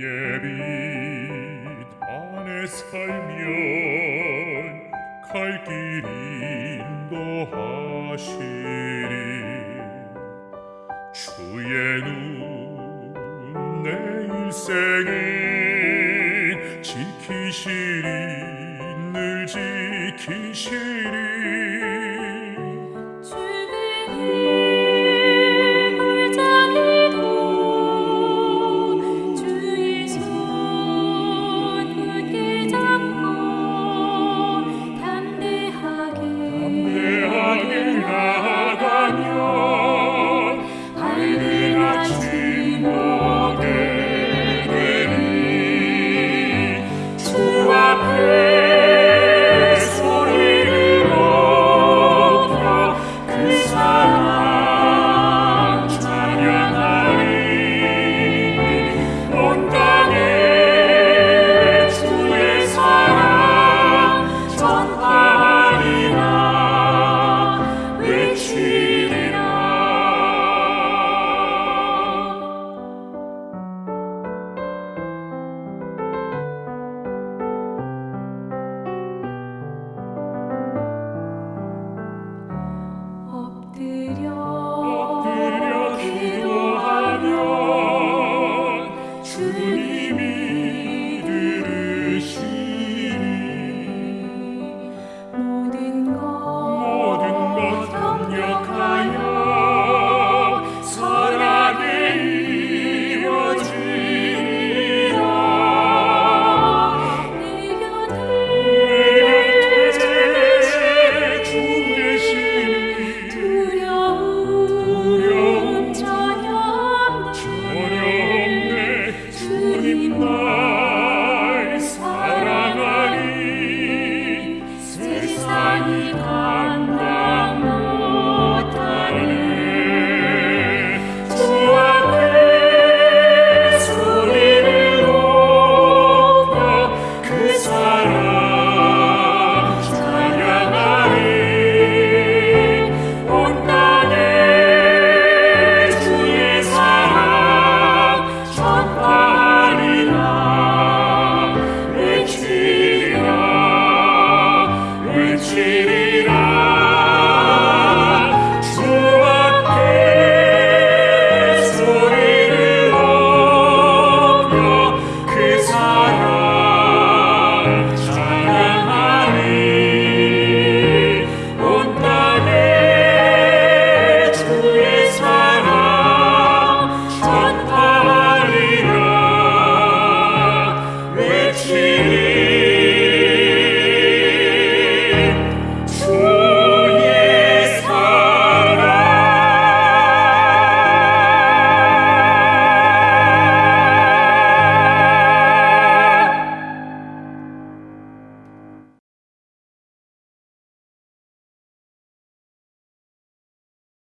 그의 빛 안에 살면 갈 길 인도하시리 주의 눈내 일생을 지키시리 늘 지키시리.